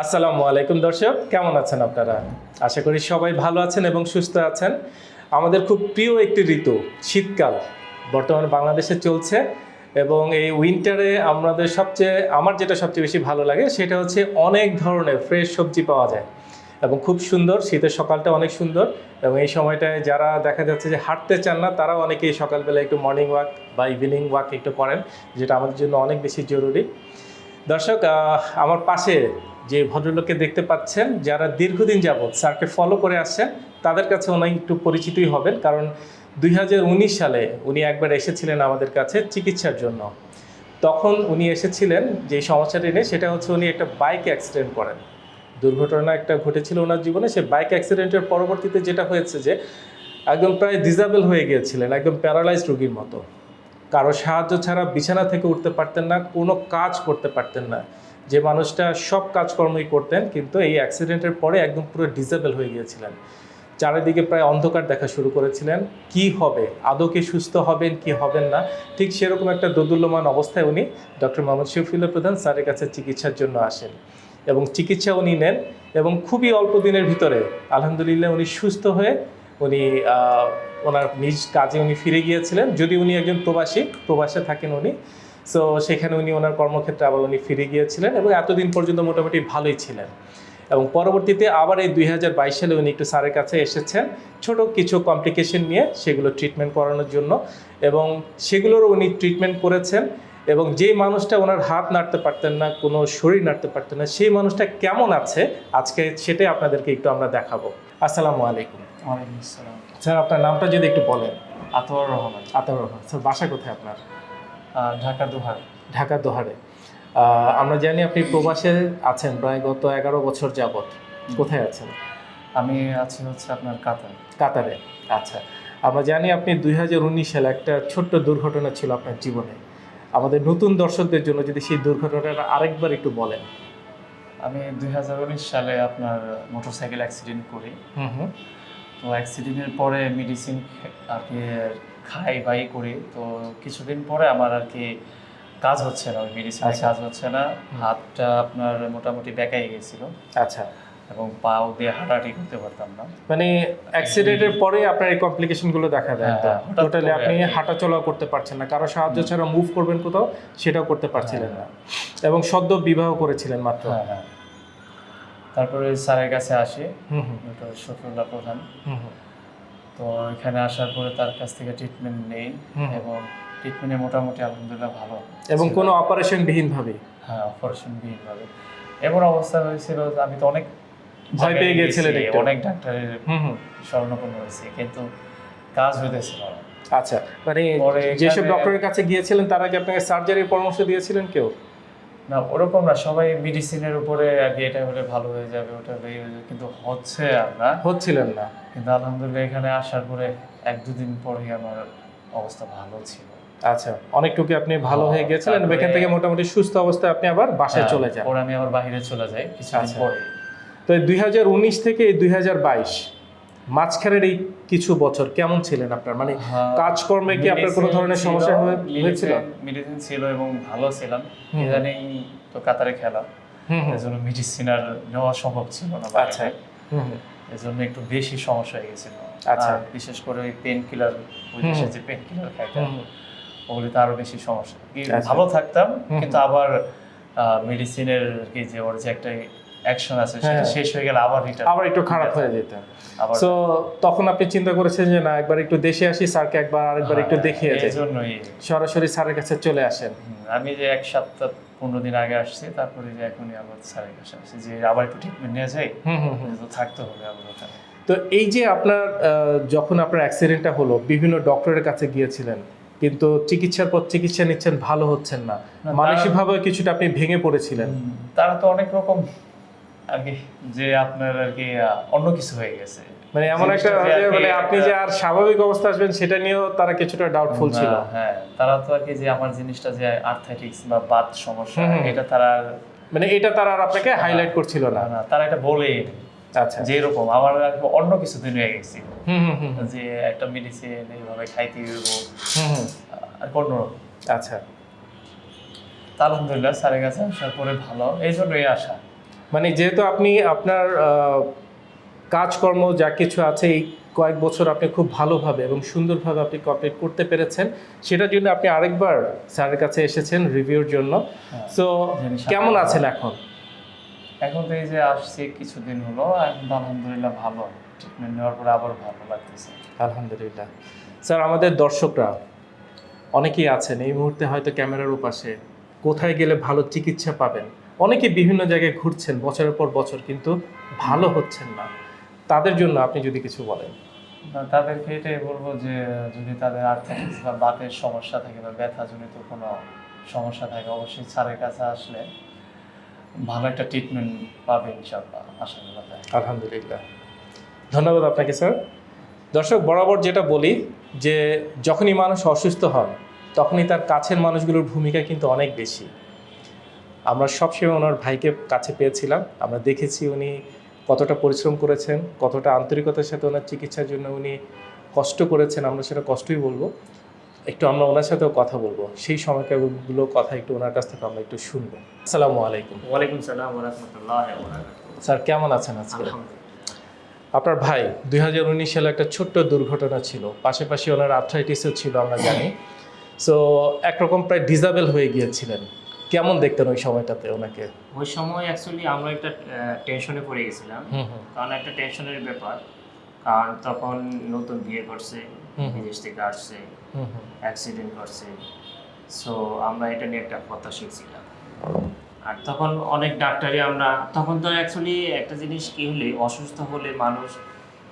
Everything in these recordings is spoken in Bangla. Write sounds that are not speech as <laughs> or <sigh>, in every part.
আসসালামু আলাইকুম দর্শক, কেমন আছেন আপনারা? আশা করি সবাই ভালো আছেন এবং সুস্থ আছেন। আমাদের খুব প্রিয় একটি ঋতু, শীতকাল। বর্তমানে বাংলাদেশে চলছে এবং এই উইন্টারে আমাদের সবচেয়ে, আমার যেটা সবচেয়ে বেশি ভালো লাগে সেটা হচ্ছে অনেক ধরনের ফ্রেশ সবজি পাওয়া যায় এবং খুব সুন্দর, শীতের সকালটা অনেক সুন্দর এবং এই সময়টায় যারা দেখা যাচ্ছে যে হাঁটতে চান না, তারাও অনেকেই সকালবেলা একটু মর্নিং ওয়াক বা ইভিনিং ওয়াক একটু করেন, যেটা আমাদের জন্য অনেক বেশি জরুরি। দর্শক আমার পাশে যে ভদ্রলোককে দেখতে পাচ্ছেন, যারা দীর্ঘদিন যাবৎ স্যারকে ফলো করে আসছেন, তাদের কাছে অনেক একটু পরিচিতই হবেন। কারণ দুই হাজার উনিশ সালে উনি একবার এসেছিলেন আমাদের কাছে চিকিৎসার জন্য। তখন উনি এসেছিলেন, যে সমস্যাটি নিয়ে, সেটা হচ্ছে উনি একটা বাইক অ্যাক্সিডেন্ট করেন। দুর্ঘটনা একটা ঘটেছিল ওনার জীবনে, সে বাইক অ্যাক্সিডেন্টের পরবর্তীতে যেটা হয়েছে যে, একদম প্রায় ডিজাবেল হয়ে গিয়েছিলেন, একদম প্যারালাইজড রোগীর মতো। কারও সাহায্য ছাড়া বিছানা থেকে উঠতে পারতেন না, কোনো কাজ করতে পারতেন না। যে মানুষটা সব কাজকর্মই করতেন, কিন্তু এই অ্যাক্সিডেন্টের পরে একদম পুরো ডিসেবল হয়ে গিয়েছিলেন। চারিদিকে প্রায় অন্ধকার দেখা শুরু করেছিলেন। কি হবে? আদৌ কি সুস্থ হবেন, কি হবেন না? ঠিক সেরকম একটা দোদুল্যমান অবস্থায় উনি ডক্টর মোহাম্মদ শফিউল্লাহ প্রধান স্যারের কাছে চিকিৎসার জন্য আসেন এবং চিকিৎসা উনি নেন এবং খুবই অল্প দিনের ভিতরে আলহামদুলিল্লাহ উনি সুস্থ হয়ে উনি ওনার নিজ কাজে উনি ফিরে গিয়েছিলেন। যদি উনি একজন প্রবাসী, প্রবাসে থাকেন উনি সো সেখানে উনি ওনার কর্মক্ষেত্রে আবার উনি ফিরে গিয়েছিলেন এবং এতদিন পর্যন্ত মোটামুটি ভালোই ছিলেন। এবং পরবর্তীতে আবার এই দুই হাজার বাইশ সালে উনি একটু স্যারের কাছে এসেছেন ছোট কিছু কমপ্লিকেশন নিয়ে সেগুলো ট্রিটমেন্ট করানোর জন্য এবং সেগুলোরও উনি ট্রিটমেন্ট করেছেন এবং যে মানুষটা ওনার হাত নাড়তে পারতেন না কোনো শরীর নাড়তে পারতেন না সেই মানুষটা কেমন আছে আজকে সেটাই আপনাদেরকে একটু আমরা দেখাবো। আসসালামু আলাইকুম। ওয়ালাইকুম আসসালাম। স্যার আপনার নামটা যদি একটু বলেন। আতর রহমান। আতাউর রহমান। স্যার বাসা কোথায় আপনার? ঢাকা দুহার। ঢাকা দোহারে। আমরা জানি আপনি প্রবাসে আছেন প্রায় গত এগারো বছর যাবৎ। কোথায় আছেন? আমি আছি হচ্ছে আপনার কাতার। কাতারে। আচ্ছা আমরা জানি আপনি দুই হাজার উনিশ সালে একটা ছোট্ট দুর্ঘটনা ছিল আপনার জীবনে। আমাদের নতুন দর্শকদের জন্য যদি সেই দুর্ঘটনাটা আরেকবার একটু বলেন। আমি দুই হাজার উনিশ সালে আপনার মোটরসাইকেল অ্যাক্সিডেন্ট করি। হুম হুম। তো অ্যাক্সিডেন্টের পরে মেডিসিন আর কি খাই বাই করি। তো কিছুদিন পরে আমার আর কি কাজ হচ্ছে না ওই মেডিসিনের আচ্ছা। কাজ হচ্ছে না। হাতটা আপনার মোটামুটি বেঁকাই গেছিল। আচ্ছা। এবং পাও দিয়ে হাঁটাহাঁটি করতে পারতাম না। মানে অ্যাক্সিডেন্টের পরে আপনার এই কমপ্লিকেশনগুলো দেখা দেয় হ্যাঁ, হঠাৎ টোটালি আপনি আর হাঁটা চলা করতে পারছেন না। কারও সাহায্য ছাড়া মুভ করবেন কোথাও সেটাও করতে পারছিলেন না। এবং সদ্য বিবাহ করেছিলেন মাত্র। হ্যাঁ হ্যাঁ। তারপরে স্যারের কাছে আসি। ডক্টর শফিউল্লাহ প্রধান। তো এখানে আসার পরে তার কাছ থেকে ট্রিটমেন্ট নেই এবং ট্রিটমেন্টে মোটামুটি আলহামদুলিল্লাহ ভালো। এবং। কোনো অপারেশন বিহীন ভাবে হ্যাঁ অপারেশন বিহীনভাবে এমন অবস্থা হয়েছিল যে আমি তো অনেক ভয় পেয়ে গিয়েছিলেন অনেক ডাক্তারের হুম হয়েছে কিন্তু কাজ হইতেছিল না। আচ্ছা মানে যেসব ডক্টরের কাছে গিয়েছিলেন তারা কি আপনাকে সার্জারির পরামর্শ দিয়েছিলেন কেউ? না ওরকম না সবাই মেডিসিনের উপরে আর কি এটা হলে ভালো হয়ে যাবে ওটা হলে হয়ে যাবে, কিন্তু হচ্ছে আর না। হচ্ছিলেন না। কিন্তু আলহামদুলিল্লাহ এখানে আসার পরে এক দুদিন পরেই আমার অবস্থা ভালো ছিল। আচ্ছা অনেকটুকু আপনি ভালো হয়ে গেছিলেন এখান থেকে মোটামুটি সুস্থ অবস্থায় আপনি আবার বাসায় হ্যাঁ, চলে যান। পরে আমি আবার বাইরে চলে যাই কিছুদিন আচ্ছা। পরে। তো দুই হাজার উনিশ থেকে দুই হাজার বাইশ মাঝখানের এই কিছু বছর কেমন ছিলেন আপনার? মানে হ্যাঁ, কাজকর্মে কি আপনার কোনো ধরনের সমস্যা হয়েছিল? মেডিসিন ছিল এবং ভালো ছিলাম। ইদানিং তো কাতারে খেলা এজন্য মেডিসিন আর নেওয়া সম্ভব ছিল না আচ্ছা। এজন্য একটু বেশি সমস্যা হয়ে গেছিল। আচ্ছা। বিশেষ করে ওই পেন কিলার ওই দেশে যে পেন কিলার খাইতাম। ওগুলিতে আরও বেশি সমস্যা। আচ্ছা। ভালো থাকতাম কিন্তু আবার মেডিসিনের কি যে ওর যে একটা অ্যাকশন আছে সেটা হ্যাঁ। শেষ হয়ে গেলে আবার রিটার্ন আবার একটু খারাপ হয়ে যেত সো তখন আপনি চিন্তা করেছেন যে না একবার একটু দেশে আসি স্যারকে একবার আরেকবার একটু হ্যাঁ, দেখিয়ে যাই। এই জন্যই। সরাসরি স্যারের কাছে চলে আসেন। আমি যে এক সপ্তাহ পনেরো দিন আগে আসছি তারপরে যে এখনই আবার স্যারের কাছে আসছি যে আবার একটু ট্রিটমেন্ট নিয়ে যাই তো থাকতে হবে আবার ওখানে। তো এই যে আপনার যখন আপনার অ্যাক্সিডেন্টটা হলো বিভিন্ন ডক্টরের কাছে গিয়েছিলেন কিন্তু চিকিৎসার পর চিকিৎসা নিচ্ছেন ভালো হচ্ছেন না। মানসিকভাবে কিছুটা আপনি ভেঙে পড়েছিলেন। তারা তো অনেক রকম আর কি যে আপনার আর কি অন্য কিছু হয়ে গেছে। মানে এমন একটা মানে আপনি যে আর স্বাভাবিক অবস্থা আসবেন সেটা নিয়েও তারা কিছুটা ডাউটফুল ছিল। হ্যাঁ তারা তো আর কি যে আমার জিনিসটা যে আর্থাইটিক্স বা বাত সমস্যা। এটা তারা মানে এটা তারা আর আপনাকে হাইলাইট করছিল না। তারা এটা বলে আচ্ছা যে এরকম আমার অন্য কিছু দিন হয়ে গেছে। যে একটা মেডিসিন এইভাবে খাইতে হইব। আর কোনো আচ্ছা। তা আলহামদুলিল্লাহ স্যারের কাছে আসার পরে ভালো। এই জন্যই আসা। মানে যেহেতু আপনি আপনার কাজকর্ম যা কিছু আছে এই কয়েক বছর আপনি খুব ভালোভাবে এবং সুন্দরভাবে আপনি কমপ্লিট করতে পেরেছেন সেটার জন্য আপনি আরেকবার স্যারের কাছে এসেছেন রিভিউর জন্য। হ্যাঁ। সো কেমন আছেন এখন? এখন তো এই যে আসছি কিছুদিন হলো এখন আলহামদুলিল্লাহ ভালো। ট্রিটমেন্ট নেওয়ার পরে আবার ভালো লাগতেছে। আলহামদুলিল্লাহ। স্যার আমাদের দর্শকরা অনেকেই আছেন এই মুহূর্তে হয়তো ক্যামেরার উপাশে কোথায় গেলে ভালো চিকিৎসা পাবেন? অনেকে বিভিন্ন জায়গায় ঘুরছেন বছরের পর বছর কিন্তু ভালো হচ্ছেন না। তাদের জন্য আপনি যদি কিছু বলেন। তাদেরকে এটাই বলব যে যদি তাদের আর্থাইটিস বা বাতের সমস্যা থাকে বা ব্যথাজনিত কোনো সমস্যা থাকে অবশ্যই স্যারের কাছে আসলে ভালো একটা ট্রিটমেন্ট পাবে ইনশাল্লাহ আশা করা যায় আলহামদুলিল্লাহ। ধন্যবাদ আপনাকে স্যার। দর্শক বরাবর যেটা বলি যে যখনই মানুষ অসুস্থ হন তখনই তার কাছের মানুষগুলোর ভূমিকা কিন্তু অনেক বেশি। আমরা সবসময় ওনার ভাইকে কাছে পেয়েছিলাম। আমরা দেখেছি উনি কতটা পরিশ্রম করেছেন কতটা আন্তরিকতার সাথে ওনার চিকিৎসার জন্য উনি কষ্ট করেছেন আমরা সেটা কষ্টই বলব। একটু আমরা ওনার সাথেও কথা বলব। সেই সময়কালগুলো কথা একটু ওনার কাছ থেকে আমরা একটু শুনব। আসসালামু আলাইকুম। ওয়ালাইকুম সালাম রহমতুল্লাহ স্যার কেমন আছেন আজকে? আপনার ভাই দুই হাজার উনিশ সালে একটা ছোট্ট দুর্ঘটনা ছিল। পাশাপাশি ওনার আর্থ্রাইটিসও ছিল আমরা জানি। সো একরকম প্রায় ডিজাবেল হয়ে গিয়েছিলেন। কেমন দেখতেন ওই সময়টাতে ওনাকে? ওই সময় অ্যাকচুয়ালি আমরা একটা টেনশনে পড়ে গেছিলাম। কারণ একটা টেনশনের ব্যাপার। কারণ তখন নতুন বিয়ে করছে বিদেশ থেকে আসছে অ্যাক্সিডেন্ট করছে। সো আমরা এটা নিয়ে একটা হতাশা ছিলাম। আর তখন অনেক ডাক্তারই আমরা তখন তো অ্যাকচুয়ালি একটা জিনিস কি হলে অসুস্থ হলে মানুষ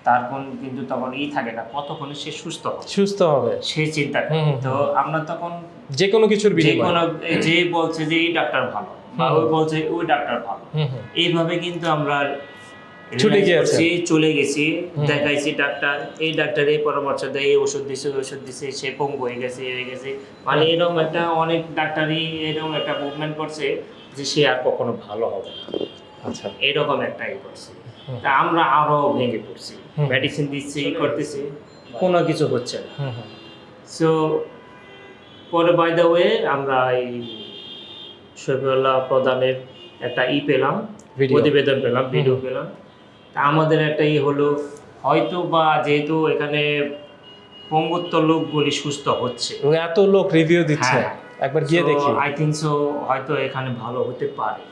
তার কোন কিন্তু তখন ই থাকে না কতক্ষণে সে সুস্থ হবে? সুস্থ হবে। সে চিন্তা তো আমরা তখন যে কোনো কিছুর যে কোনো যে বলছে যে এই ডাক্তার ভালো বা ওই বলছে ওই ডাক্তার ভালো এইভাবে কিন্তু আমরা ছুটে চলে গেছি দেখাইছি ডাক্তার এই ডাক্তার এই পরামর্শ দেয় এই ওষুধ দিছে ওষুধ দিছে সে পঙ্গু হয়ে গেছে হয়ে গেছে। মানে এরকম একটা অনেক ডাক্তারই এরকম একটা মুভমেন্ট করছে যে সে আর কখনো ভালো হবে না। আচ্ছা। এরকম একটা ই করছে। আমরা আরও ভেঙে পড়ছি। মেডিসিন দিচ্ছি করতেছি। কোনো কিছু হচ্ছে না। সো পরে বাই দ্য ওয়ে আমরা এই শফিউল্লাহ প্রধানের একটা ই পেলাম ভিডিও প্রতিবেদন পেলাম ভিডিও পেলাম। তা আমাদের একটা ই হলো হয়তো বা যেহেতু এখানে পঙ্গুত্ব লোকগুলি সুস্থ হচ্ছে। এত লোক রিভিউ দিচ্ছে। হ্যাঁ। একবার গিয়ে দেখি। আই থিঙ্ক সো হয়তো এখানে ভালো হতে পারে।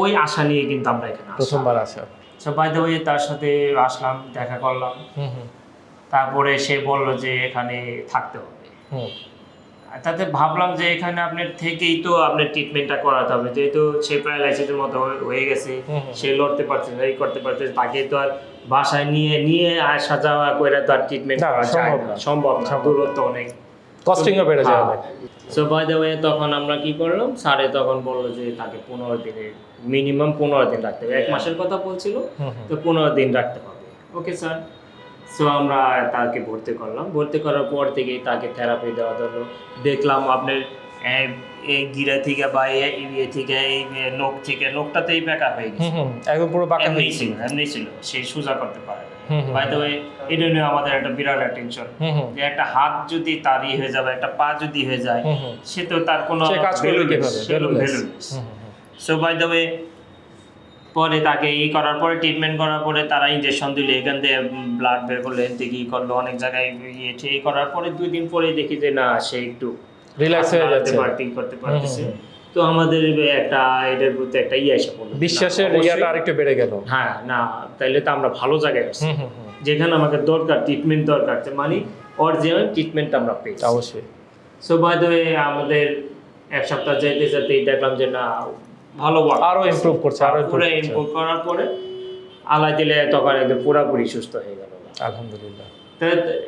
ওই আশা নিয়ে কিন্তু আমরা এখানে প্রথমবার আসা। সো বাই দ্য ওয়ে তার সাথে আসলাম দেখা করলাম। তারপরে সে বলল যে এখানে থাকতে হবে। তাতে ভাবলাম যে এখানে আপনার থেকেই তো আপনার ট্রিটমেন্টটা করাতে হবে। যেহেতু সে প্যারালাইসিসের মতো হয়ে- হয়ে গেছে। সে লড়তে পারছে না এই করতে পারছে তাকে তো আর বাসায় নিয়ে নিয়ে আসা যাওয়া করে তো আর ট্রিটমেন্ট করা যায় সম্ভব না। সম্ভব। দূরত্ব অনেক। কস্টিংও বেড়ে যায় অনেক সো বাই দ্য ওয়ে তখন আমরা কি করলাম? স্যারে তখন বলল যে তাকে পনেরো দিনের মিনিমাম পনেরো দিন রাখতে হবে। এক মাসের কথা বলছিল তো পনেরো দিন রাখতে হবে। ওকে স্যার সো আমরা তাকে ভর্তি করলাম। ভর্তি করার পর থেকে তাকে থেরাপি দেওয়া ধরলো। দেখলাম আপনার এই গিরা থেকে বা এ- ইয়ে থেকে এই নোক থেকে নোকটাতেই বেঁকা হয়ে গেছে। একদম পুরো বাঁকা হয়ে ছিল এমনি ছিল। সে সোজা করতে পারে হুম বাই দ্য ওয়ে এটা নিয়ে আমাদের একটা বিরাট টেনশন হুম হুম। যে একটা হাত যদি তারই হয়ে যাবে একটা পা যদি হয়ে যায় সে তো তার কোনো সে বাই দ্য ওয়ে পরে তাকে ই করার পরে ট্রিটমেন্ট করার পরে তারা ইঞ্জেকশন দিলে। এখান থেকে ব্লাড বের করল এন থেকে ই করল অনেক জায়গায় ইয়ে ঠিক করার পরে দুই দিন পরে দেখি যে না সে একটু রিল্যাক্স হয়ে যাচ্ছে। করতে পারতেছে। তো আমাদের একটা এটার প্রতি একটা ইয়ে এসে পড়ল। বিশ্বাসের ইয়াটা আরেকটু বেড়ে গেল। হ্যাঁ না তাইলে তো আমরা ভালো জায়গায় আছি। যেখানে আমাকে দরকার ট্রিটমেন্ট দরকার যে মানে অরিজিনাল ট্রিটমেন্ট আমরা পেয়েছি। অবশ্যই। সো বাই দ্য ওয়ে আমাদের এক সপ্তাহ যেতে যেতেই দেখলাম যে না ভালো আরও improve করছে, আরও পুরো। ইমপ্রুভ করার পরে আলাই দিলে তখন একদম পুরোপুরি সুস্থ হয়ে গেল। আলহামদুলিল্লাহ।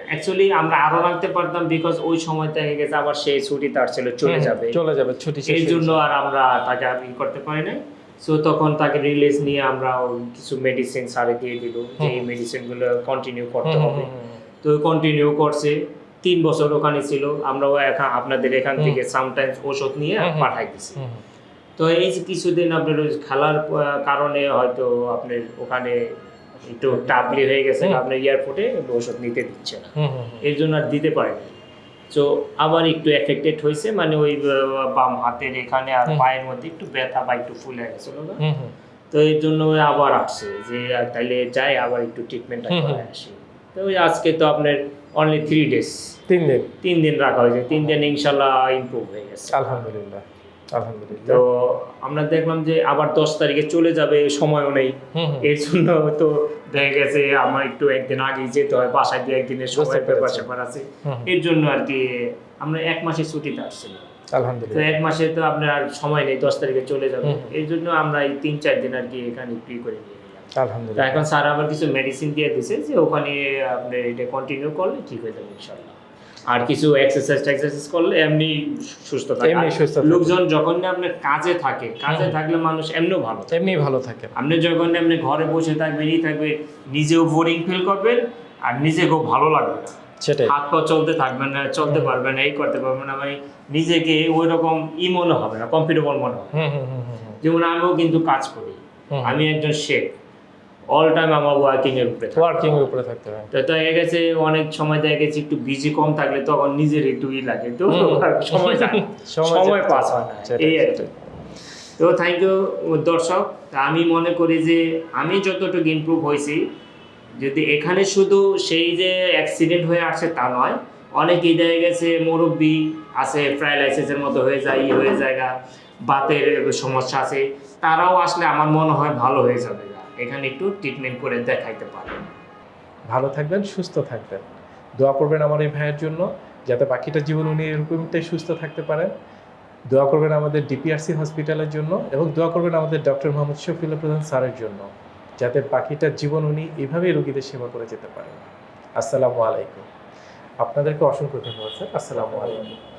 অ্যাকচুয়ালি আমরা আরও রাখতে পারতাম বিকজ ওই সময় থেকে গেছে আবার সেই ছুটি তার ছিল চলে যাবে চলে যাবে ছুটি এই জন্য আর আমরা তাকে আর করতে পারি না সো তখন তাকে রিলিজ নিয়ে আমরা কিছু মেডিসিন সারে দিয়ে দিল যে এই হুম। কন্টিনিউ করতে হবে হুম, হুম। তো কন্টিনিউ করছে তিন বছর ওখানে ছিল আমরাও আপনাদের এখান থেকে সামটাইমস ওষুধ নিয়ে। পাঠাই দিছি হুম। তো এই যে কিছুদিন আপনার খেলার কারণে হয়তো আপনার ওখানে একটু টাবলি হয়ে গেছে আপনার এয়ারপোর্টে ওষুধ নিতে দিচ্ছে না। এর জন্য আর দিতে পারে তো আবার একটু এফেক্টেড হয়েছে মানে ওই বাম হাতের এখানে আর পায়ের মধ্যে একটু ব্যথা বা একটু ফুলে গেছিল না। তো এর জন্য আবার আসছে যে তাইলে যাই আবার একটু ট্রিটমেন্টটা। করে আসি। তো ওই আজকে তো আপনার অনলি থ্রি ডেজ তিন দিন। তিন দিন রাখা হয়েছে তিন দিন ইনশাল্লাহ ইমপ্রুভ হয়ে গেছে। আলহামদুলিল্লাহ। আলহামদুলিল্লাহ। তো আমরা দেখলাম যে আবার দশ তারিখে চলে যাবে সময়ও নেই। এর জন্য তো দেখা গেছে আমার একটু একদিন আগে যেতে হয় বাসায় দু একদিনের সময়। ব্যাপার স্যাপার আছে। এর জন্য আর কি আমরা এক মাসের ছুটিতে আসছিলাম। তো আলহামদুলিল্লাহ এক মাসে তো আপনার সময় নেই দশ তারিখে চলে যাবে। এই জন্য আমরা এই তিন চার দিন আর কি এখানে ফ্রি করে নিয়ে আলহামদুলিল্লাহ। এখন স্যার আবার কিছু মেডিসিন দিয়ে দিছে যে ওখানে আপনি এটা কন্টিনিউ করলে ঠিক হয়ে যাবে ইনশাল্লাহ আর কিছু এক্সারসাইজ এক্সারসাইজ করলে এমনি সুস্থ থাকে। এমনি সুস্থ। লোকজন যখন না আপনার কাজে থাকে কাজে থাকলে মানুষ এমনিও ভালো। এমনি ভালো থাকে। আপনি যখন আপনি ঘরে বসে থাকবেন ই থাকবে নিজেও বোরিং ফিল করবেন আর নিজেকেও ভালো লাগবে সেটাই। হাত পা চলতে থাকবেন না চলতে পারবেন না এই করতে পারবেন না মানে নিজেকে ওই রকম ই মনে হবে না কমফর্টেবল মনে হবে। যেমন আমিও কিন্তু কাজ করি। আমি একজন শেখ অল টাইম আমার ওয়ার্কিং এর উপরে ওয়ার্কিং এর উপরে থাকতে হয়। তো দেখা গেছে অনেক সময় দেখা গেছে একটু বিজি কম থাকলে তখন নিজের একটু ই লাগে তো সময় <laughs> সময় পাস হয় না এই আর কি। তো থ্যাংক ইউ দর্শক। আমি মনে করি যে আমি যতটুকু ইমপ্রুভ হয়েছি যদি এখানে শুধু সেই যে অ্যাক্সিডেন্ট হয়ে আসছে তা নয় অনেকেই দেখা গেছে মুরব্বী আছে প্যারালাইসিসের মতো হয়ে যায় ই হয়ে যায়গা বাতের সমস্যা আছে তারাও আসলে আমার মনে হয় ভালো হয়ে যাবে। এখানে একটু ট্রিটমেন্ট করে দেখাইতে পারে। ভালো থাকবেন, সুস্থ থাকবেন। দোয়া করবেন আমার এই ভাইয়ের জন্য, যাতে বাকিটা জীবন উনি এরকমটাই সুস্থ থাকতে পারেন। দোয়া করবেন আমাদের ডিপিআরসি হসপিটালের জন্য এবং দোয়া করবেন আমাদের ডক্টর মোহাম্মদ শফিউল্লাহ প্রধান স্যারের জন্য, যাতে বাকিটা জীবন উনি এভাবেই রোগীদের সেবা করে যেতে পারেন। আসসালামু আলাইকুম। আপনাদেরকে অসংখ্য ধন্যবাদ, স্যার। আসসালামু আলাইকুম।